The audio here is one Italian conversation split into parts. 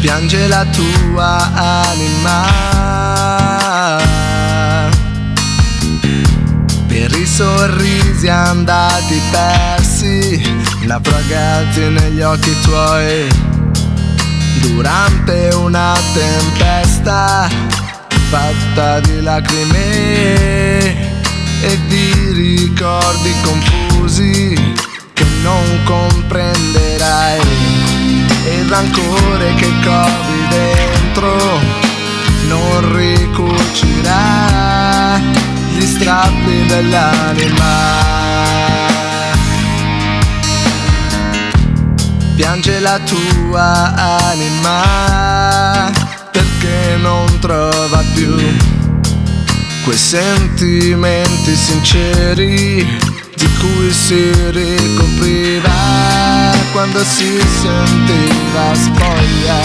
piange la tua anima. Per i sorrisi andati persi naufragati negli occhi tuoi. Durante una tempesta fatta di lacrime e di ricordi confusi che non comprenderai il rancore che covi dentro non ricucirà gli strappi dell'anima. Piange la tua anima perché non trova più quei sentimenti sinceri di cui si ricopriva quando si sentiva spoglia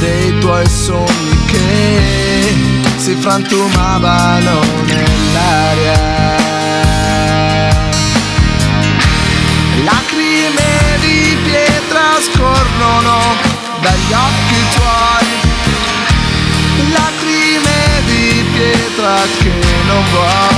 dei tuoi sogni che si frantumavano nell'aria. Lacrime di pietra scorrono dagli occhi tuoi, lacrime di pietra che non vuoi.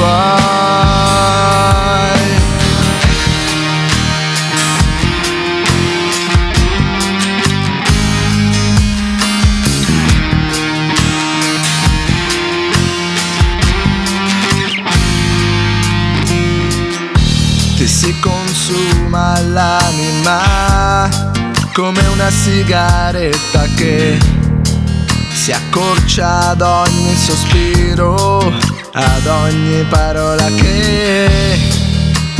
Vuoi ti si consuma l'anima come una sigaretta che si accorcia ad ogni sospiro, ad ogni parola che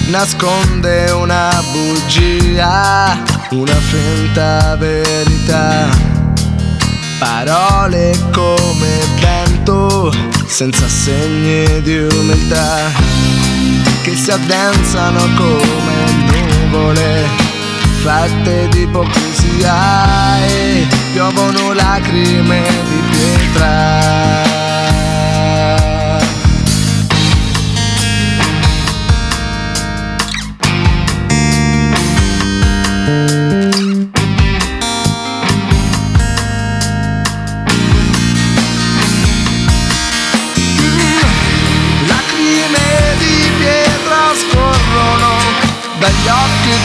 nasconde una bugia, una finta verità. Parole come vento, senza segni di umiltà, che si addensano come nuvole fatte di ipocrisia e piovono lacrime occhi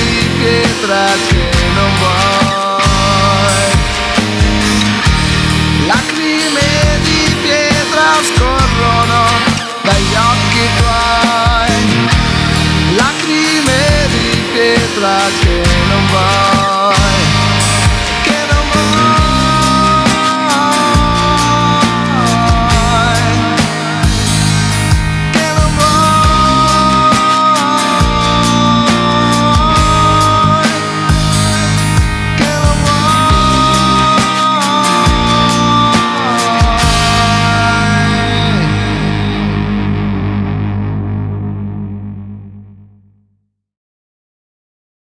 tuoi pietra che non vuoi. Lacrime di pietra scorrono dagli occhi tuoi. Lacrime di pietra che non vuoi.